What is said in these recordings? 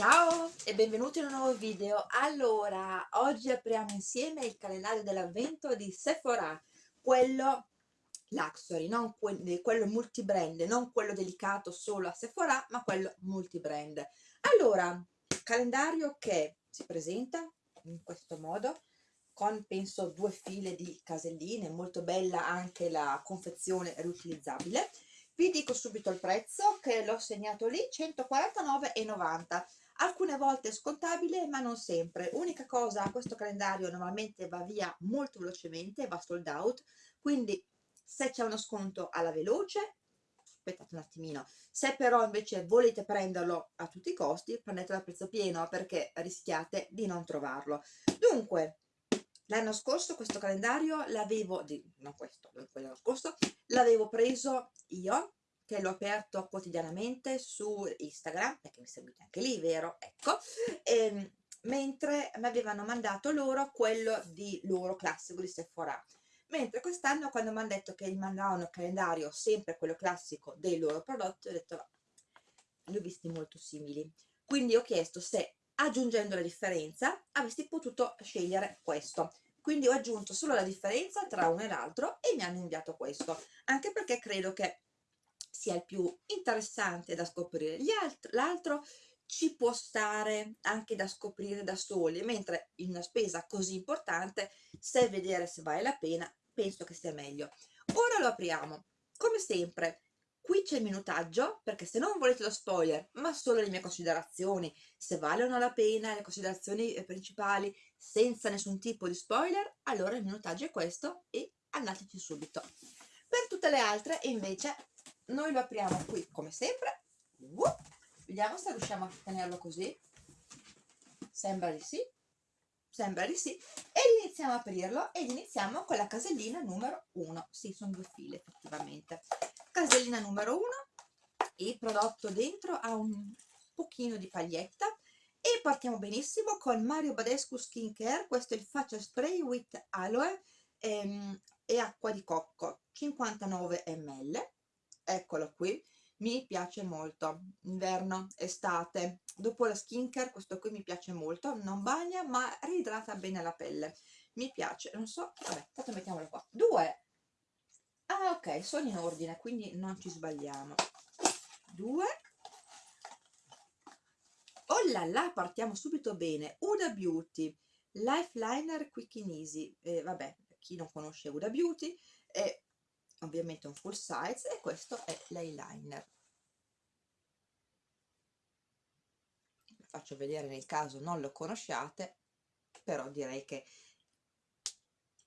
Ciao e benvenuti in un nuovo video. Allora, oggi apriamo insieme il calendario dell'avvento di Sephora, quello Luxury, non que quello multibrand, non quello dedicato solo a Sephora, ma quello multibrand. Allora, calendario che si presenta in questo modo, con penso due file di caselline, molto bella anche la confezione riutilizzabile. Vi dico subito il prezzo che l'ho segnato lì, 149,90 alcune volte è scontabile ma non sempre. Unica cosa questo calendario normalmente va via molto velocemente va sold out quindi se c'è uno sconto alla veloce aspettate un attimino. Se però invece volete prenderlo a tutti i costi prendetelo a prezzo pieno perché rischiate di non trovarlo. Dunque l'anno scorso questo calendario l'avevo non questo l'anno scorso l'avevo preso io che l'ho aperto quotidianamente su Instagram, perché mi seguite anche lì, vero? Ecco, e, ehm, mentre mi avevano mandato loro quello di loro classico di Sephora. Mentre quest'anno quando mi hanno detto che gli mandavano il calendario sempre quello classico dei loro prodotti, ho detto li ho visti molto simili. Quindi ho chiesto se aggiungendo la differenza avresti potuto scegliere questo quindi ho aggiunto solo la differenza tra uno e l'altro e mi hanno inviato questo anche perché credo che sia il più interessante da scoprire. L'altro ci può stare anche da scoprire da soli mentre in una spesa così importante se vedere se vale la pena penso che sia meglio. Ora lo apriamo. Come sempre qui c'è il minutaggio perché se non volete lo spoiler ma solo le mie considerazioni se valgono la pena le considerazioni eh, principali senza nessun tipo di spoiler allora il minutaggio è questo e andateci subito. Per tutte le altre invece noi lo apriamo qui come sempre. Uh, vediamo se riusciamo a tenerlo così. Sembra di sì. Sembra di sì. E iniziamo a aprirlo ed iniziamo con la casellina numero 1 sì sono due file effettivamente. Casellina numero 1 il prodotto dentro ha un pochino di paglietta. E partiamo benissimo con Mario Badescu Skincare. Questo è il faccia spray with aloe ehm, e acqua di cocco 59 ml eccolo qui. Mi piace molto. Inverno estate. Dopo la skincare questo qui mi piace molto. Non bagna ma ridrata bene la pelle. Mi piace. Non so vabbè tanto mettiamolo qua. Due. Ah ok sono in ordine quindi non ci sbagliamo. Due. Oh là là partiamo subito bene. Uda Beauty. Lifeliner Quick and Easy. Eh, vabbè chi non conosce Uda Beauty? È ovviamente un full size e questo è l'eyeliner. Faccio vedere nel caso non lo conosciate però direi che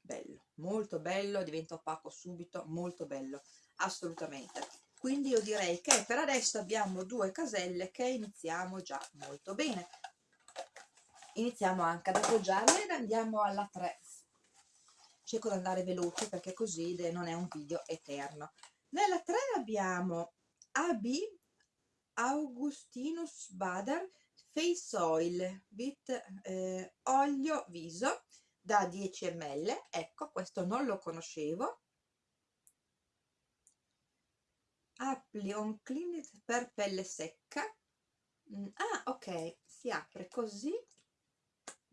bello molto bello diventa opaco subito molto bello assolutamente. Quindi io direi che per adesso abbiamo due caselle che iniziamo già molto bene. Iniziamo anche ad appoggiarle ed andiamo alla 3 cerco di andare veloce perché così non è un video eterno. Nella 3 abbiamo AB Augustinus Bader Face Oil with eh, olio viso da 10 ml ecco questo non lo conoscevo. Appli on clean per pelle secca. Mm, ah ok si apre così.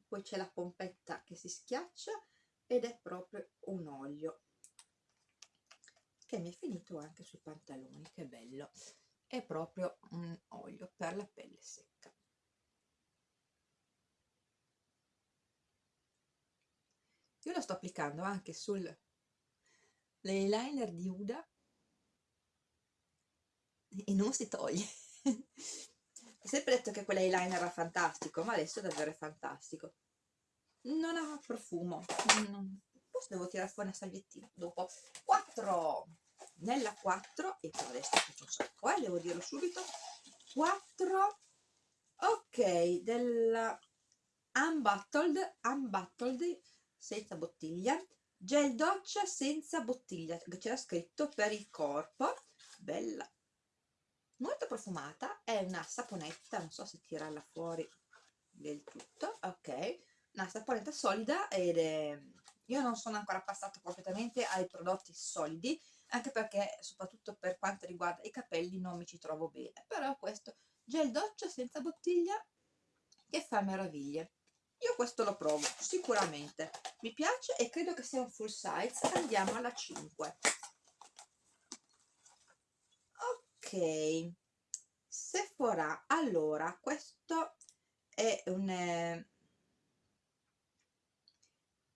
Poi c'è la pompetta che si schiaccia ed è proprio un olio che mi è finito anche sui pantaloni che bello. È proprio un olio per la pelle secca. Io lo sto applicando anche sul l'eyeliner di Uda. E non si toglie. Ho sempre detto che quell'eyeliner era fantastico ma adesso è davvero fantastico non ha profumo. Forse devo tirare fuori una salviettina dopo. 4 nella 4 e per adesso faccio un sacco eh, devo dirlo subito. 4 ok della unbottled unbottled senza bottiglia. Gel doccia senza bottiglia c'era scritto per il corpo. Bella. Molto profumata è una saponetta non so se tirarla fuori del tutto. Ok una saponetta solida ed è io non sono ancora passato completamente ai prodotti solidi anche perché soprattutto per quanto riguarda i capelli non mi ci trovo bene. Però questo gel doccia senza bottiglia che fa meraviglie. Io questo lo provo sicuramente. Mi piace e credo che sia un full size. Andiamo alla 5 ok. Sephora. Allora questo è un eh,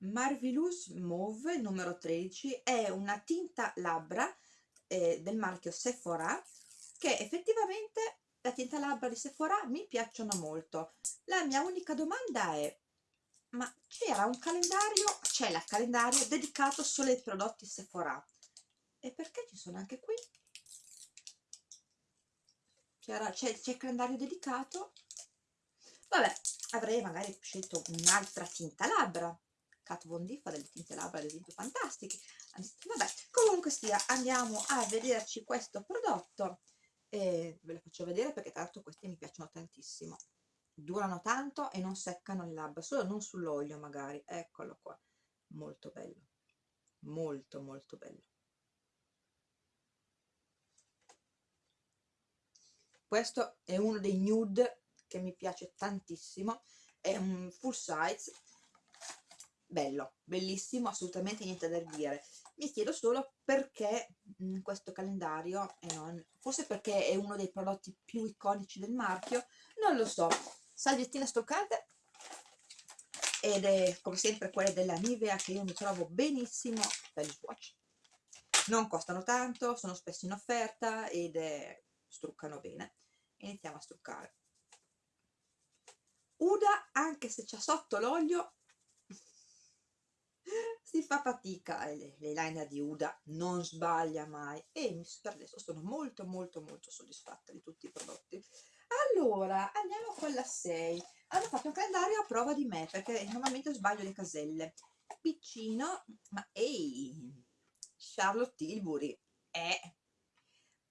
Marvelous Mauve numero 13 è una tinta labbra eh, del marchio Sephora che effettivamente la tinta labbra di Sephora mi piacciono molto. La mia unica domanda è ma c'era un calendario c'è il calendario dedicato solo ai prodotti Sephora? E perché ci sono anche qui? C'è il calendario dedicato? Vabbè avrei magari scelto un'altra tinta labbra Kat Von D fa delle tinte labbra ad esempio fantastiche. Vabbè comunque sia andiamo a vederci questo prodotto. E ve lo faccio vedere perché tanto questi mi piacciono tantissimo. Durano tanto e non seccano le labbra solo non sull'olio magari. Eccolo qua. Molto bello. Molto molto bello. Questo è uno dei nude che mi piace tantissimo. È un full size bello, bellissimo, assolutamente niente da dire. Mi chiedo solo perché in questo calendario e non, forse perché è uno dei prodotti più iconici del marchio non lo so, salviettine stoccate ed è come sempre quelle della Nivea che io mi trovo benissimo per gli swatch non costano tanto, sono spesso in offerta ed è, struccano bene. Iniziamo a struccare. Uda anche se c'è sotto l'olio si fa fatica l'eyeliner di Uda non sbaglia mai e per adesso sono molto molto molto soddisfatta di tutti i prodotti. Allora andiamo con la 6 hanno fatto un calendario a prova di me perché normalmente sbaglio le caselle. Piccino ma ehi Charlotte Tilbury è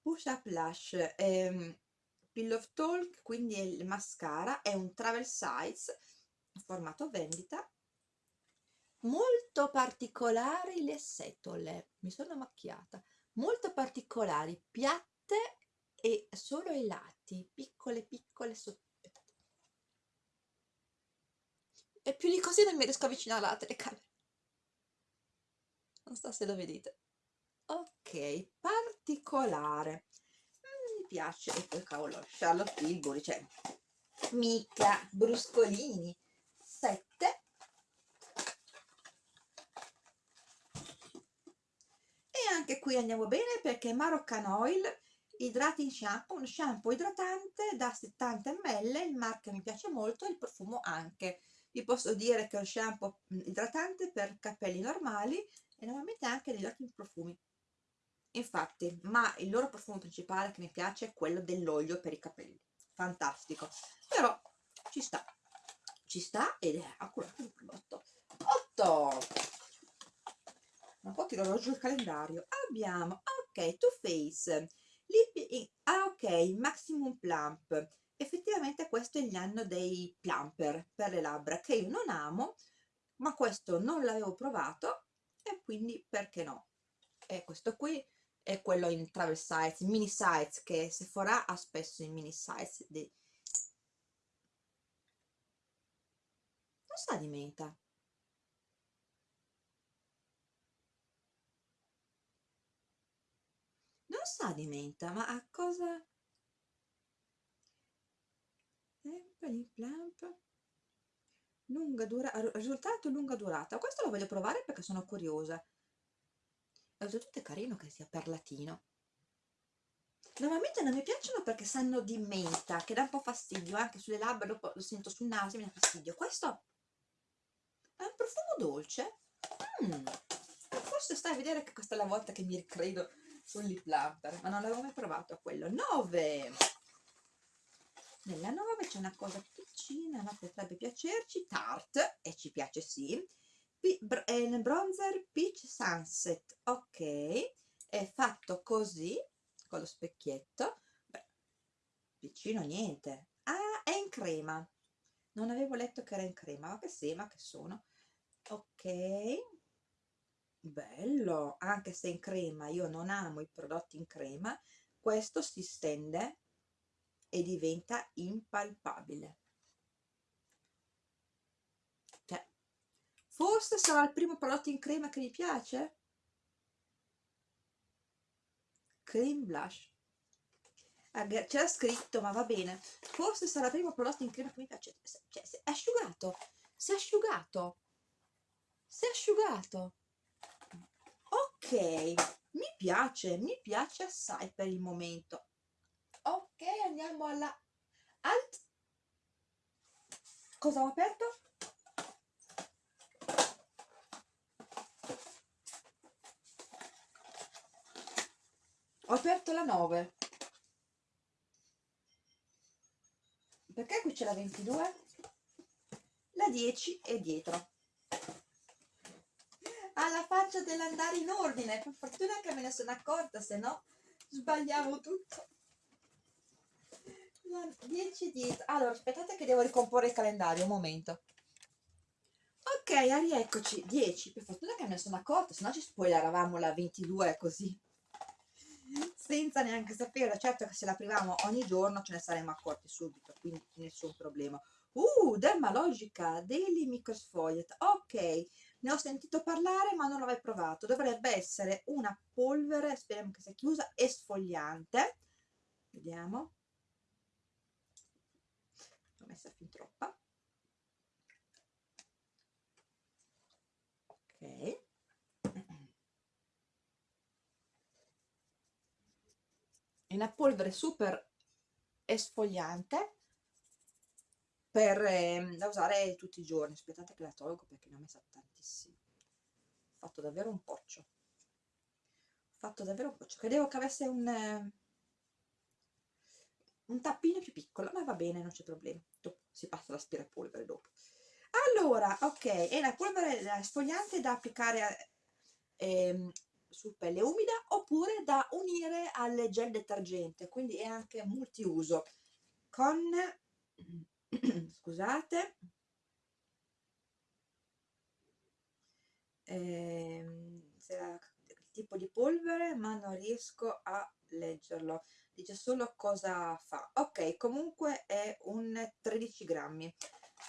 Push Up Lash ehm, Pillow Talk, quindi il mascara, è un travel size, formato vendita, molto particolari le setole, mi sono macchiata, molto particolari, piatte e solo ai lati, piccole piccole sotto. E più di così non mi riesco a avvicinare alla telecamera. Non so se lo vedete. Ok, particolare piace e poi cavolo Charlotte Tilbury cioè mica bruscolini 7 e anche qui andiamo bene perché Moroccan Oil idrating shampoo un shampoo idratante da 70 ml il marchio mi piace molto il profumo anche. Vi posso dire che è un shampoo idratante per capelli normali e normalmente anche degli ottimi profumi. Infatti ma il loro profumo principale che mi piace è quello dell'olio per i capelli. Fantastico. Però ci sta. Ci sta ed è accurato il prodotto. 8 un po' tirerò giù il calendario. Abbiamo ok Too Face Lip ah ok Maximum Plump. Effettivamente questo è l'anno dei plumper per le labbra che io non amo ma questo non l'avevo provato e quindi perché no? E questo qui è quello in travel size, mini size che Sephora ha spesso in mini size di... non sa di menta non sa di menta ma a cosa? Lunga dura risultato lunga durata. Questo lo voglio provare perché sono curiosa. Oltretutto è carino che sia perlatino normalmente non mi piacciono perché sanno di menta che dà un po' fastidio anche sulle labbra dopo lo sento sul naso mi dà fastidio. Questo è un profumo dolce. Mm. forse stai a vedere che questa è la volta che mi ricredo sul lip plumper ma non l'avevo mai provato quello. 9 nella 9 c'è una cosa piccina ma potrebbe piacerci Tarte e ci piace sì. È il bronzer Peach Sunset ok. È fatto così con lo specchietto. Beh, piccino niente. Ah è in crema. Non avevo letto che era in crema ma che sema che sono. Ok bello anche se in crema io non amo i prodotti in crema questo si stende e diventa impalpabile. Forse sarà il primo prodotto in crema che mi piace? Cream blush. C'era scritto ma va bene. Forse sarà il primo prodotto in crema che mi piace. Cioè, è asciugato si è asciugato si è asciugato ok mi piace mi piace assai per il momento. Ok andiamo alla alt. Cosa ho aperto? Ho aperto la 9 perché qui c'è la 22 la 10 è dietro alla faccia dell'andare in ordine. Per fortuna che me ne sono accorta se no sbagliavo tutto. La 10 dietro allora aspettate che devo ricomporre il calendario un momento. Ok rieccoci 10 per fortuna che me ne sono accorta se no ci spoileravamo la 22 così. Senza neanche sapere certo che se l'aprivamo ogni giorno ce ne saremmo accorti subito quindi nessun problema. Uh dermalogica daily microsfogliet. Ok ne ho sentito parlare ma non l'ho mai provato. Dovrebbe essere una polvere speriamo che sia chiusa esfoliante vediamo. L'ho messa fin troppa. Ok. È una polvere super esfoliante per eh, da usare tutti i giorni. Aspettate che la tolgo perché ne ho messa tantissimo ho fatto davvero un poccio ho fatto davvero un poccio credevo che avesse un eh, un tappino più piccolo ma va bene non c'è problema. Dopo si passa l'aspirapolvere dopo. Allora ok è la polvere esfoliante da applicare eh, su pelle umida oppure da unire al gel detergente quindi è anche multiuso. Con scusate. Eh, il tipo di polvere ma non riesco a leggerlo. Dice solo cosa fa. Ok comunque è un 13 grammi.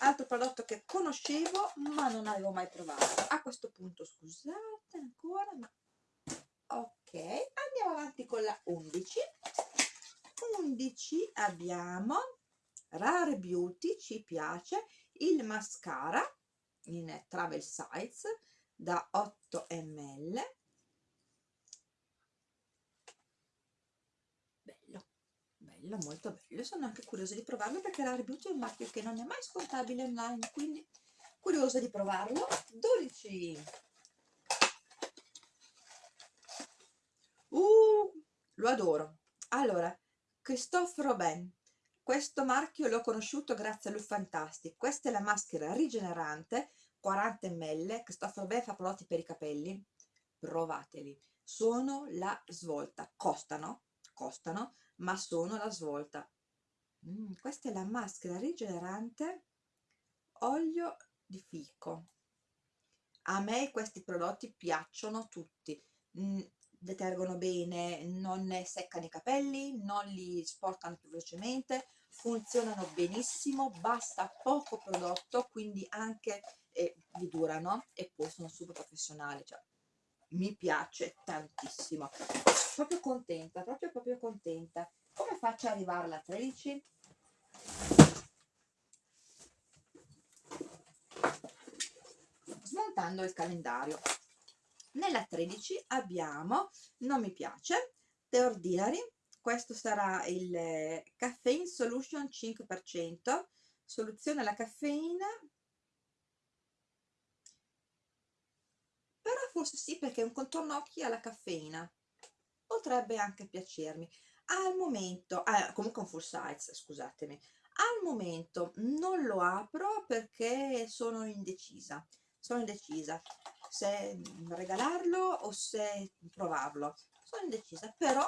Altro prodotto che conoscevo ma non avevo mai provato. A questo punto scusate ancora ma ok andiamo avanti con la 11 11 abbiamo Rare Beauty ci piace. Il mascara in travel size da 8 ml bello bello molto bello. Sono anche curiosa di provarlo perché Rare Beauty è un marchio che non è mai scontabile online quindi curiosa di provarlo. 12 uh, lo adoro. Allora Christophe Robin questo marchio l'ho conosciuto grazie a Fantastic questa è la maschera rigenerante 40 ml Christophe Robin fa prodotti per i capelli. Provateli. Sono la svolta. Costano costano ma sono la svolta. Mm, questa è la maschera rigenerante. Olio di fico. A me questi prodotti piacciono tutti. Mm, detergono bene, non seccano i capelli, non li sporcano più velocemente, funzionano benissimo, basta poco prodotto, quindi anche eh, vi durano e poi sono super professionali, cioè mi piace tantissimo. Proprio contenta, proprio proprio contenta. Come faccio ad arrivare alla 13? Smontando il calendario nella 13 abbiamo non mi piace The Ordinary questo sarà il eh, Caffeine Solution 5% soluzione alla caffeina. Però forse sì perché è un contorno occhi alla caffeina. Potrebbe anche piacermi. Al momento ah, comunque un full size scusatemi. Al momento non lo apro perché sono indecisa sono indecisa se regalarlo o se provarlo. Sono indecisa però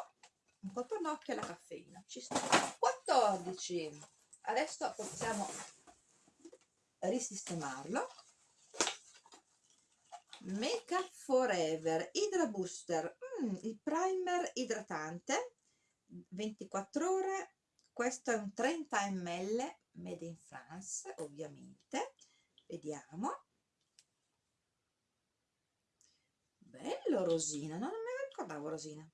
un contorno occhio alla caffeina. Ci sta. 14 adesso possiamo risistemarlo. Make up forever. Hydra Booster. Mm, il primer idratante. 24 ore. Questo è un 30 ml made in France ovviamente. Vediamo bello Rosina, no, non mi ricordavo Rosina.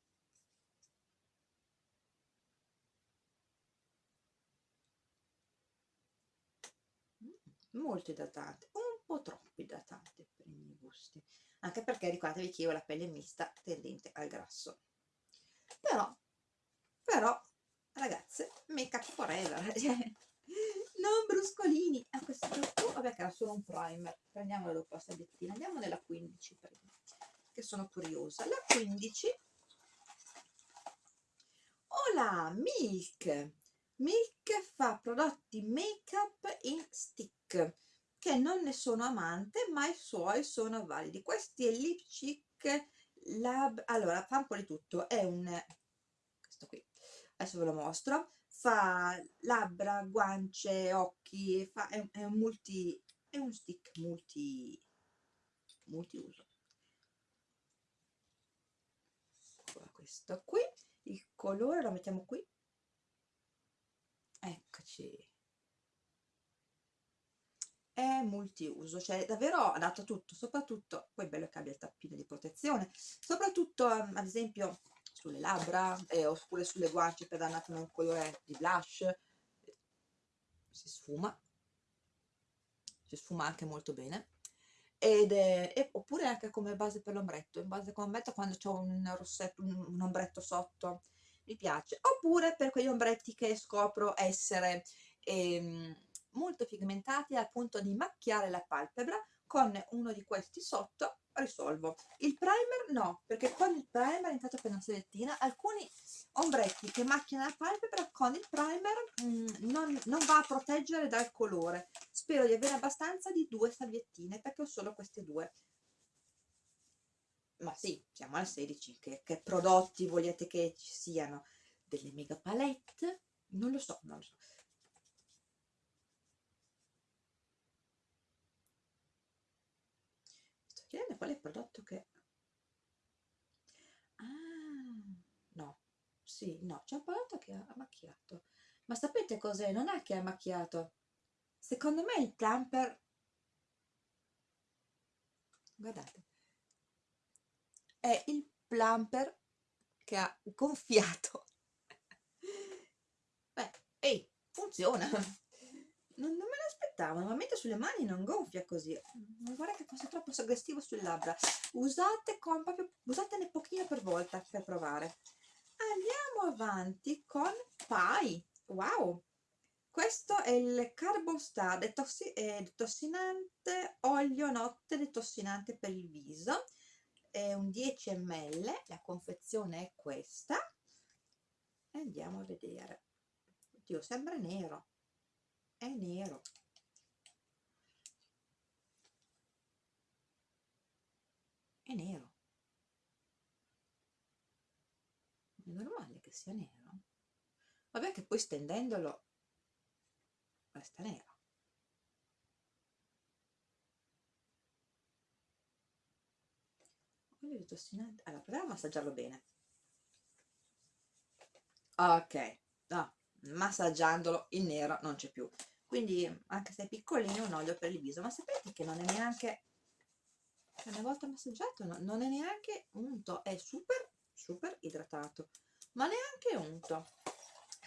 Mm, molto idratante, un po' troppo idratante per i miei gusti, anche perché ricordatevi che io ho la pelle mista tendente al grasso. Però, però, ragazze, make up forever, cioè, non bruscolini. A questo punto, vabbè che era solo un primer, prendiamola dopo la salviettina, andiamo nella 15 prima che sono curiosa. La 15 ho la Milk. Milk fa prodotti make up in stick che non ne sono amante ma i suoi sono validi. Questi è Lipstick Lab, allora fa un po' di tutto, è un, questo qui, adesso ve lo mostro, fa labbra, guance, occhi, fa, è, è un multi, è un stick multi, multiuso questo qui il colore lo mettiamo qui. Eccoci. È multiuso cioè davvero adatto a tutto soprattutto poi è bello che abbia il tappino di protezione soprattutto um, ad esempio sulle labbra eh, oppure sulle guance per dare un colore di blush. Si sfuma. Si sfuma anche molto bene ed è, e, oppure anche come base per l'ombretto, in base come ombretto quando c'è un rossetto, un, un, ombretto sotto, mi piace, oppure per quegli ombretti che scopro essere ehm, molto pigmentati al punto di macchiare la palpebra con uno di questi sotto risolvo. Il primer no, perché con il primer, intanto per una salviettina, alcuni ombretti che macchiano la palpebra con il primer mh, mm, non, non, va a proteggere dal colore. Spero di avere abbastanza di due salviettine perché ho solo queste due. Ma sì, siamo al 16, che, che prodotti volete che ci siano? Delle mega palette? Non lo so, non lo so. Chiedendo qual è il prodotto che... Ah, no, sì, no, c'è un prodotto che ha macchiato. Ma sapete cos'è? Non è che ha macchiato. Secondo me il plumper... Guardate. È il plumper che ha gonfiato. Beh, ehi, funziona. Non, non me l'aspettavo, normalmente sulle mani non gonfia così. Non vorrei che fosse troppo suggestivo sulle labbra. Usate con proprio, usatene pochino per volta per provare. Andiamo avanti con Pi wow! Questo è il Carbon Star detossi detossinante olio notte detossinante per il viso. È un 10 ml la confezione è questa. Andiamo a vedere. Oddio sembra nero è nero. È nero. È normale che sia nero. Vabbè che poi stendendolo resta nero. Olio di allora proviamo a massaggiarlo bene. Ok no, massaggiandolo il nero non c'è più quindi anche se è piccolino un olio per il viso. Ma sapete che non è neanche una volta massaggiato no, non è neanche unto è super super idratato. Ma neanche unto.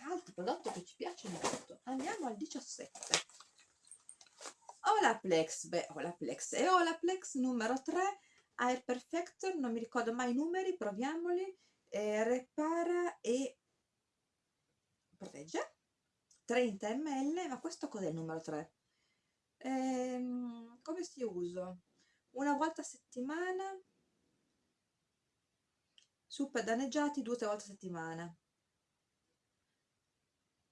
Altro prodotto che ci piace molto. Andiamo al 17 Olaplex beh Olaplex e Olaplex numero 3 Air Perfector non mi ricordo mai i numeri proviamoli. Eh, repara e protegge 30 ml ma questo cos'è il numero 3 ehm, come si usa? Una volta a settimana? Super danneggiati due o tre volte a settimana.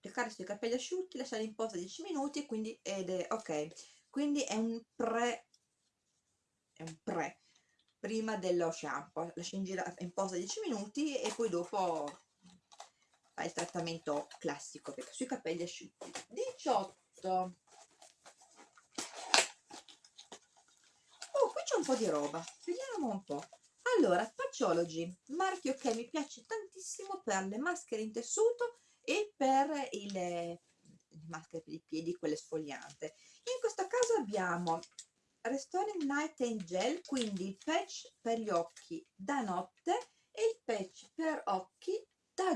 Leccare sui capelli asciutti lasciare in posa 10 minuti quindi ed è ok. Quindi è un pre è un pre prima dello shampoo. Lasci in, in posa 10 minuti e poi dopo il trattamento classico perché sui capelli asciutti. 18 oh qui c'è un po' di roba. Vediamo un po' allora Paciology marchio che mi piace tantissimo per le maschere in tessuto e per il, maschere per i piedi quelle sfogliante in questo caso abbiamo Restoring Night and Gel, quindi il patch per gli occhi da notte e il patch per occhi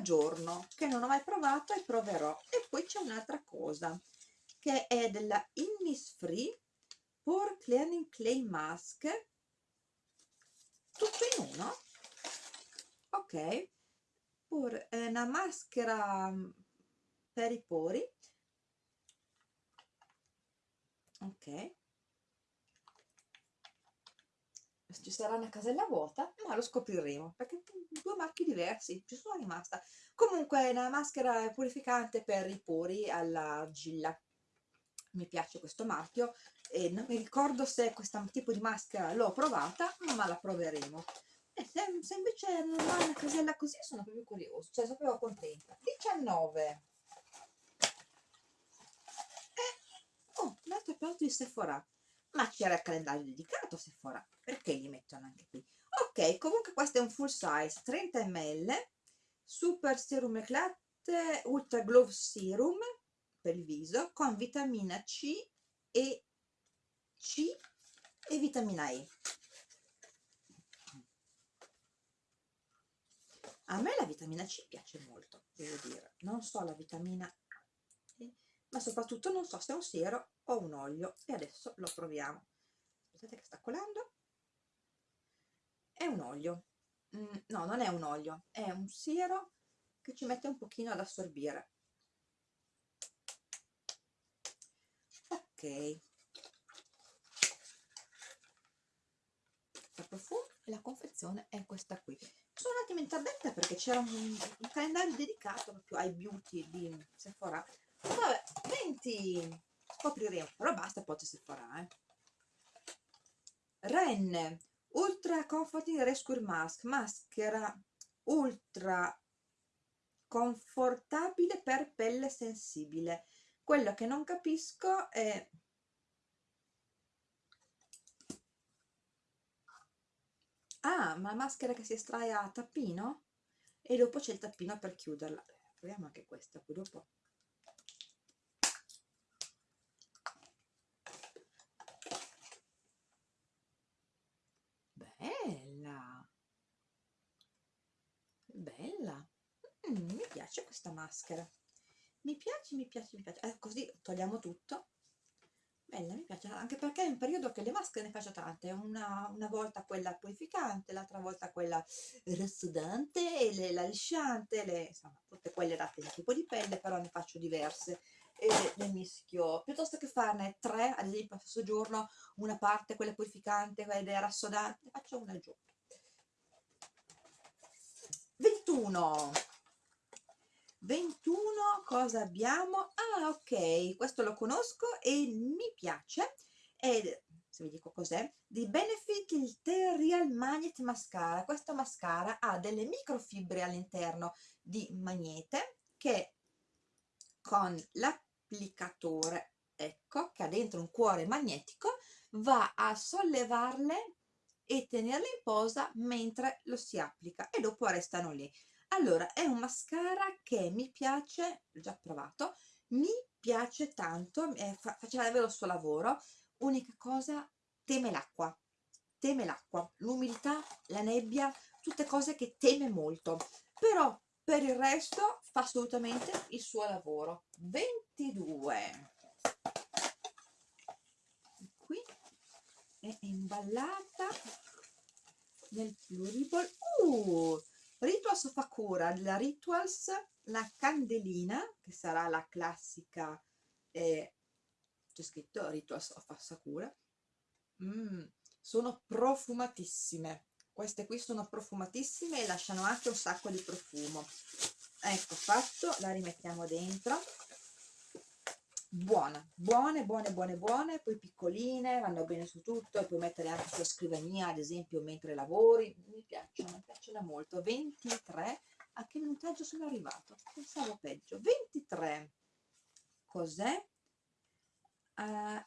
giorno, che non ho mai provato e proverò. E poi c'è un'altra cosa, che è della Innisfree Pore Clearing Clay Mask, tutto in uno, ok, Pur, è una maschera mm, per i pori, ok, ci sarà una casella vuota, ma lo scopriremo, perché due marchi diversi, ci sono rimasta. Comunque è una maschera purificante per i pori all'argilla, mi piace questo marchio e non mi ricordo se questo tipo di maschera l'ho provata, ma la proveremo. E se, se invece non ha una casella così sono proprio curioso, cioè sono proprio contenta. 19. Eh, oh, un altro prodotto di Sephora ma c'era il calendario dedicato a Sephora perché li mettono anche qui? Ok comunque questo è un full size 30 ml super serum eclatte ultra glow serum per il viso con vitamina C e C e vitamina E. A me la vitamina C piace molto devo dire. Non so la vitamina E ma soprattutto non so se è un siero o un olio e adesso lo proviamo. Aspettate che sta colando. È un olio. Mm, no non è un olio è un siero che ci mette un pochino ad assorbire. Ok. Il profumo e la confezione è questa qui. Sono un attimo interdetta perché c'era un, un, calendario dedicato proprio ai beauty di Sephora. Vabbè 20 scopriremo però basta poi si farà eh. Ren Ultra Comforting Rescue Mask. Maschera ultra confortabile per pelle sensibile. Quello che non capisco è ah ma maschera che si estrae a tappino? E dopo c'è il tappino per chiuderla. Proviamo anche questa poi dopo bella. Mm, mi piace questa maschera. Mi piace, mi piace, mi piace. Eh, così togliamo tutto. Bella, mi piace. Anche perché è un periodo che le maschere ne faccio tante. Una, una volta quella purificante l'altra volta quella rassodante e le, la lisciante le, insomma tutte quelle adatte al tipo di pelle però ne faccio diverse. E le mischio. Piuttosto che farne tre ad esempio al stesso giorno una parte quella purificante quella rassodante ne faccio una giorno 21 21 cosa abbiamo? Ah ok questo lo conosco e mi piace. E se vi dico cos'è di Benefit il T-Real Magnet Mascara. Questa mascara ha delle microfibre all'interno di magnete che con l'applicatore ecco che ha dentro un cuore magnetico va a sollevarle e tenerle in posa mentre lo si applica e dopo restano lì. Allora è un mascara che mi piace l'ho già provato mi piace tanto eh, fa, faceva davvero il suo lavoro. Unica cosa teme l'acqua teme l'acqua l'umidità la nebbia tutte cose che teme molto. Però per il resto fa assolutamente il suo lavoro. 22 è imballata nel pluriball uh, Rituals fa cura della Rituals la candelina che sarà la classica eh, c'è scritto Rituals of Sakura mm, sono profumatissime. Queste qui sono profumatissime e lasciano anche un sacco di profumo. Ecco fatto la rimettiamo dentro buona, buone, buone, buone, buone, poi piccoline, vanno bene su tutto, puoi mettere anche sulla scrivania, ad esempio, mentre lavori, mi piacciono, mi piacciono molto. 23, a che minutaggio sono arrivato? Pensavo peggio. 23, cos'è? Uh, ah?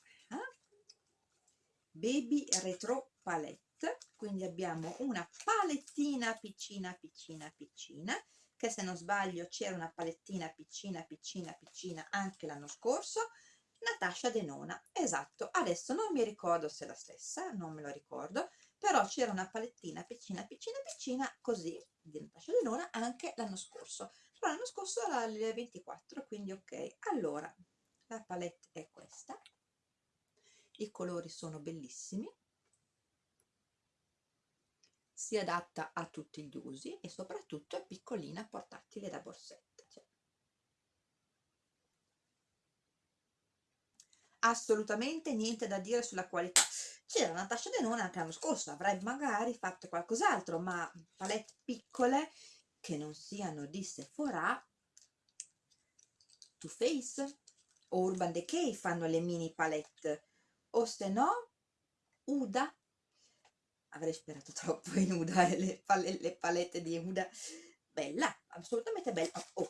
Baby Retro Palette, quindi abbiamo una palettina piccina, piccina, piccina, che se non sbaglio c'era una palettina piccina piccina piccina anche l'anno scorso Natascia Denona, esatto, adesso non mi ricordo se è la stessa, non me lo ricordo, però c'era una palettina piccina piccina piccina così di Natascia Denona anche l'anno scorso, però l'anno scorso era il 24, quindi ok. Allora, la palette è questa, i colori sono bellissimi, si adatta a tutti gli usi e soprattutto è piccolina, portatile da borsetta. Cioè. Assolutamente niente da dire sulla qualità. C'era Natascia Denona anche l'anno scorso, avrei magari fatto qualcos'altro, ma palette piccole che non siano di Sephora, Too Faced o Urban Decay fanno le mini palette, o se no Uda avrei sperato troppo in Uda le, pal le palette di Uda. Bella, assolutamente bella. Oh,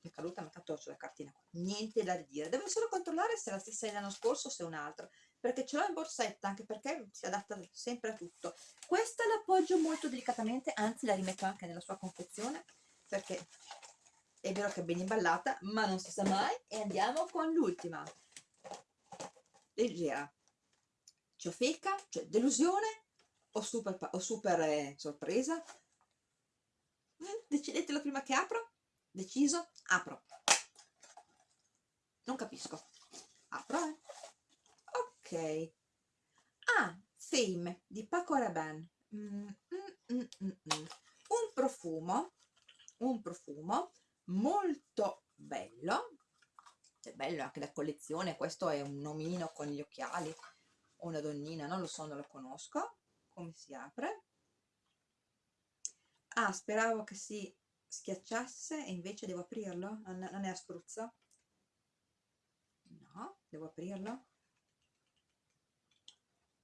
è caduta ma tanto sulla cartina qua. Niente da dire, devo solo controllare se è la stessa dell'anno scorso o se è un'altra perché ce l'ho in borsetta anche perché si adatta sempre a tutto. Questa l'appoggio molto delicatamente anzi la rimetto anche nella sua confezione perché è vero che è ben imballata ma non si sa mai. E andiamo con l'ultima. Leggera. Ciofeca, cioè delusione o super, o super eh, sorpresa? Eh, decidetelo prima che apro? Deciso? Apro. Non capisco. Apro, eh. Ok. Ah, Fame di Paco Rabanne. Mm, mm, mm, mm, mm. un profumo, un profumo molto bello, è bello anche la collezione, questo è un omino con gli occhiali, una donnina, non lo so, non lo conosco, come si apre. Ah speravo che si schiacciasse e invece devo aprirlo? Non, è a spruzzo no devo aprirlo.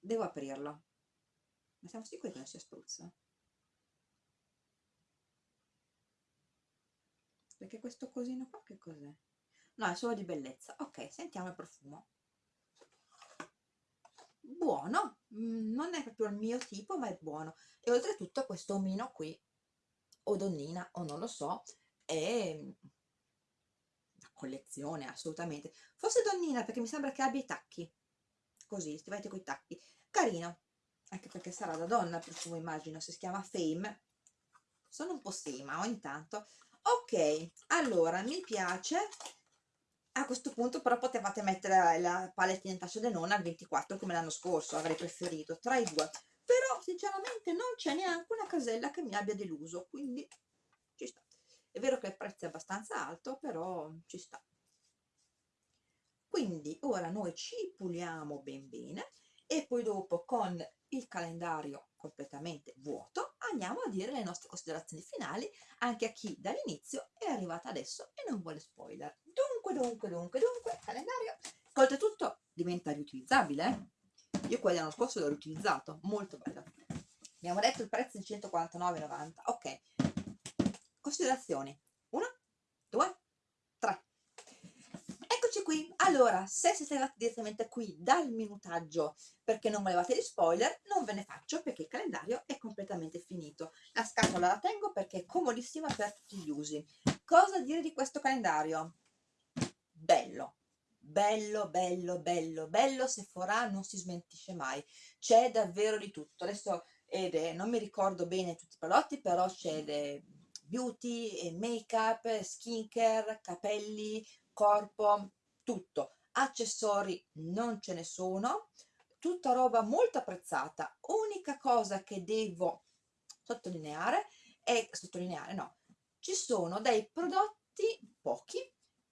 Devo aprirlo. Ma siamo sicuri che non sia spruzzo? Perché questo cosino qua che cos'è? no è solo di bellezza. Ok sentiamo il profumo buono, mm, non è proprio il mio tipo ma è buono. E oltretutto questo omino qui o donnina o non lo so è una collezione assolutamente. Forse donnina perché mi sembra che abbia i tacchi. Così, stivate con i tacchi. Carino, anche perché sarà da donna cui immagino si chiama Fame. Sono un po' sema ogni tanto. Ok, allora mi piace a questo punto però potevate mettere la palettina in tascia denona al 24 come l'anno scorso, avrei preferito, tra i due. Però sinceramente non c'è neanche una casella che mi abbia deluso, quindi ci sta. È vero che il prezzo è abbastanza alto, però ci sta. Quindi ora noi ci puliamo ben bene e poi dopo con il calendario completamente vuoto andiamo a dire le nostre considerazioni finali anche a chi dall'inizio è arrivata adesso e non vuole spoiler. Dunque dunque dunque dunque calendario. Oltretutto diventa riutilizzabile eh? io quello dell'anno scorso l'ho riutilizzato molto bello. Abbiamo detto il prezzo di 149,90 ok. Considerazioni 1 2 3 eccoci qui allora se siete arrivati direttamente qui dal minutaggio perché non volevate gli spoiler non ve ne faccio perché il calendario è completamente finito. La scatola la tengo perché è comodissima per tutti gli usi. Cosa dire di questo calendario? Bello. Bello bello bello bello Sephora non si smentisce mai. C'è davvero di tutto. Adesso è, non mi ricordo bene tutti i prodotti però c'è beauty, make up, skincare, capelli, corpo, tutto. Accessori non ce ne sono. Tutta roba molto apprezzata. Unica cosa che devo sottolineare è sottolineare no ci sono dei prodotti pochi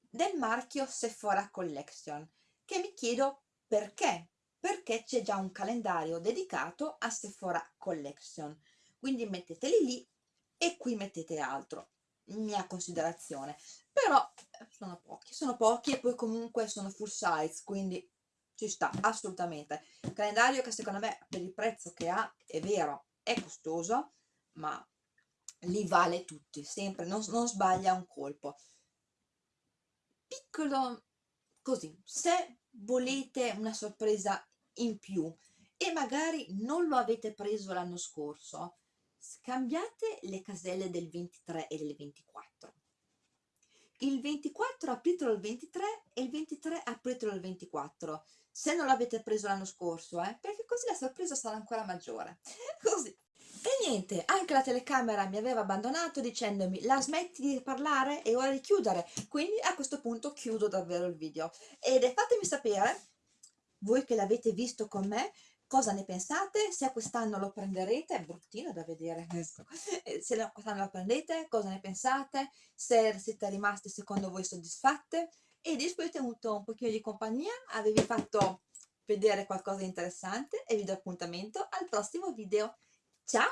del marchio Sephora Collection che mi chiedo perché? Perché c'è già un calendario dedicato a Sephora Collection. Quindi metteteli lì e qui mettete altro mia considerazione. Però sono pochi. Sono pochi e poi comunque sono full size quindi ci sta assolutamente. Calendario che secondo me per il prezzo che ha è vero è costoso ma li vale tutti sempre non, non sbaglia un colpo. Piccolo così se volete una sorpresa in più e magari non lo avete preso l'anno scorso scambiate le caselle del 23 e del 24 il 24 apritelo il 23 e il 23 apritelo il 24 se non l'avete preso l'anno scorso eh, perché così la sorpresa sarà ancora maggiore. Così. E niente, anche la telecamera mi aveva abbandonato dicendomi la smetti di parlare, è ora di chiudere, quindi a questo punto chiudo davvero il video. Ed fatemi sapere, voi che l'avete visto con me, cosa ne pensate, se quest'anno lo prenderete, è bruttino da vedere. Questo, eh, se quest'anno lo prendete, cosa ne pensate, se siete rimaste secondo voi soddisfatte? E di avete avuto un pochino di compagnia, avevi fatto vedere qualcosa di interessante e vi do appuntamento al prossimo video. Ciao!